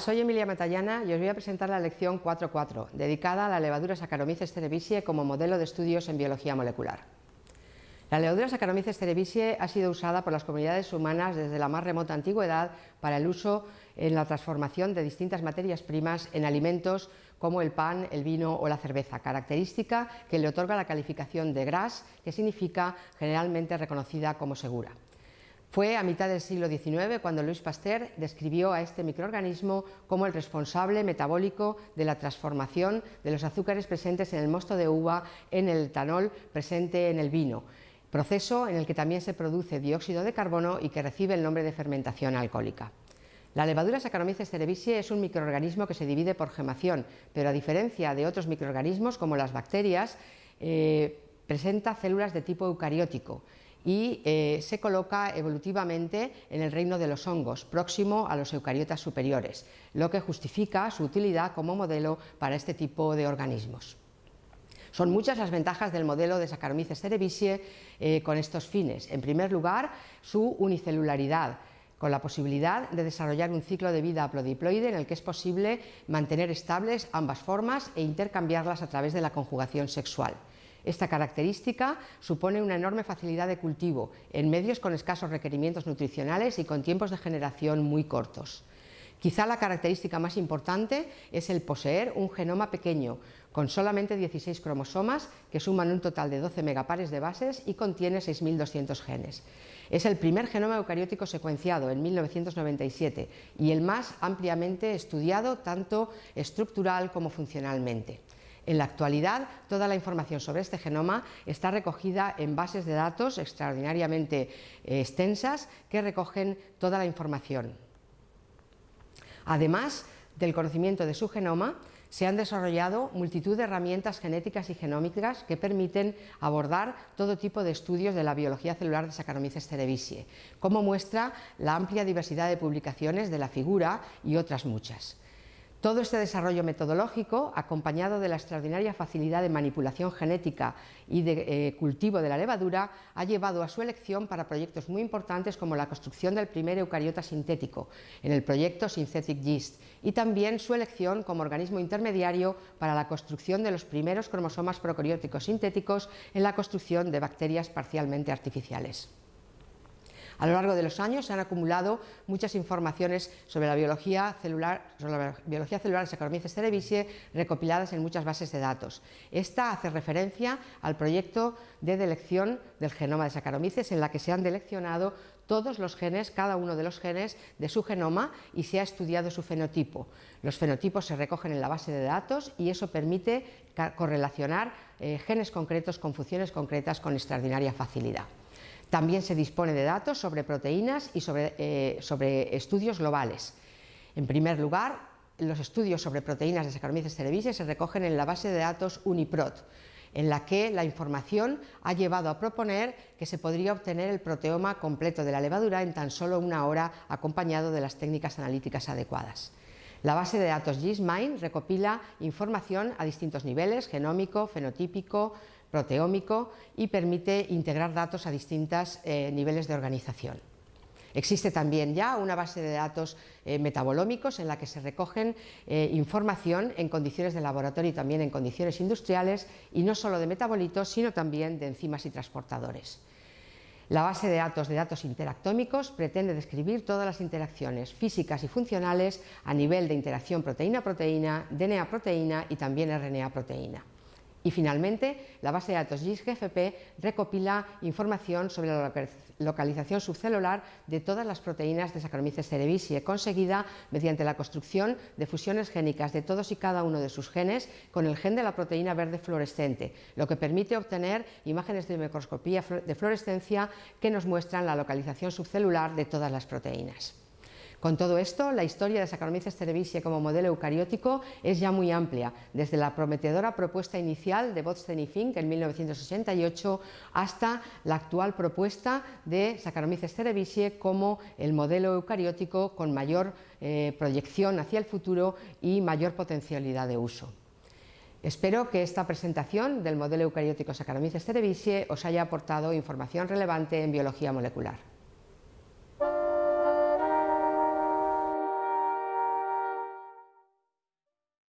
Soy Emilia Matallana y os voy a presentar la lección 4.4, dedicada a la levadura Saccharomyces cerevisiae como modelo de estudios en biología molecular. La levadura Saccharomyces cerevisiae ha sido usada por las comunidades humanas desde la más remota antigüedad para el uso en la transformación de distintas materias primas en alimentos como el pan, el vino o la cerveza, característica que le otorga la calificación de GRAS, que significa generalmente reconocida como segura. Fue a mitad del siglo XIX cuando Louis Pasteur describió a este microorganismo como el responsable metabólico de la transformación de los azúcares presentes en el mosto de uva en el etanol presente en el vino, proceso en el que también se produce dióxido de carbono y que recibe el nombre de fermentación alcohólica. La levadura Saccharomyces cerevisiae es un microorganismo que se divide por gemación, pero a diferencia de otros microorganismos como las bacterias, eh, presenta células de tipo eucariótico y eh, se coloca evolutivamente en el reino de los hongos, próximo a los eucariotas superiores, lo que justifica su utilidad como modelo para este tipo de organismos. Son muchas las ventajas del modelo de Saccharomyces cerevisiae eh, con estos fines. En primer lugar, su unicelularidad, con la posibilidad de desarrollar un ciclo de vida aplodiploide en el que es posible mantener estables ambas formas e intercambiarlas a través de la conjugación sexual. Esta característica supone una enorme facilidad de cultivo en medios con escasos requerimientos nutricionales y con tiempos de generación muy cortos. Quizá la característica más importante es el poseer un genoma pequeño, con solamente 16 cromosomas que suman un total de 12 megapares de bases y contiene 6.200 genes. Es el primer genoma eucariótico secuenciado en 1997 y el más ampliamente estudiado tanto estructural como funcionalmente. En la actualidad, toda la información sobre este genoma está recogida en bases de datos extraordinariamente eh, extensas que recogen toda la información. Además del conocimiento de su genoma, se han desarrollado multitud de herramientas genéticas y genómicas que permiten abordar todo tipo de estudios de la biología celular de Saccharomyces cerevisiae, como muestra la amplia diversidad de publicaciones de la figura y otras muchas. Todo este desarrollo metodológico, acompañado de la extraordinaria facilidad de manipulación genética y de eh, cultivo de la levadura, ha llevado a su elección para proyectos muy importantes como la construcción del primer eucariota sintético, en el proyecto Synthetic Yeast, y también su elección como organismo intermediario para la construcción de los primeros cromosomas procarióticos sintéticos en la construcción de bacterias parcialmente artificiales. A lo largo de los años se han acumulado muchas informaciones sobre la biología celular, sobre la biología celular de Saccharomyces cerevisiae recopiladas en muchas bases de datos. Esta hace referencia al proyecto de delección del genoma de Saccharomyces en la que se han deleccionado todos los genes, cada uno de los genes de su genoma y se ha estudiado su fenotipo. Los fenotipos se recogen en la base de datos y eso permite correlacionar eh, genes concretos con funciones concretas con extraordinaria facilidad. También se dispone de datos sobre proteínas y sobre, eh, sobre estudios globales. En primer lugar, los estudios sobre proteínas de Saccharomyces cerevisiae se recogen en la base de datos UniProt, en la que la información ha llevado a proponer que se podría obtener el proteoma completo de la levadura en tan solo una hora acompañado de las técnicas analíticas adecuadas. La base de datos GISMIND recopila información a distintos niveles, genómico, fenotípico, proteómico y permite integrar datos a distintos eh, niveles de organización. Existe también ya una base de datos eh, metabolómicos en la que se recogen eh, información en condiciones de laboratorio y también en condiciones industriales y no solo de metabolitos sino también de enzimas y transportadores. La base de datos de datos interactómicos pretende describir todas las interacciones físicas y funcionales a nivel de interacción proteína-proteína, DNA-proteína y también RNA-proteína. Y finalmente, la base de datos GIS-GFP recopila información sobre la localización subcelular de todas las proteínas de Saccharomyces cerevisiae, conseguida mediante la construcción de fusiones génicas de todos y cada uno de sus genes con el gen de la proteína verde fluorescente, lo que permite obtener imágenes de microscopía de fluorescencia que nos muestran la localización subcelular de todas las proteínas. Con todo esto, la historia de Saccharomyces cerevisiae como modelo eucariótico es ya muy amplia, desde la prometedora propuesta inicial de Botstein en 1968 hasta la actual propuesta de Saccharomyces cerevisiae como el modelo eucariótico con mayor eh, proyección hacia el futuro y mayor potencialidad de uso. Espero que esta presentación del modelo eucariótico Saccharomyces cerevisiae os haya aportado información relevante en biología molecular.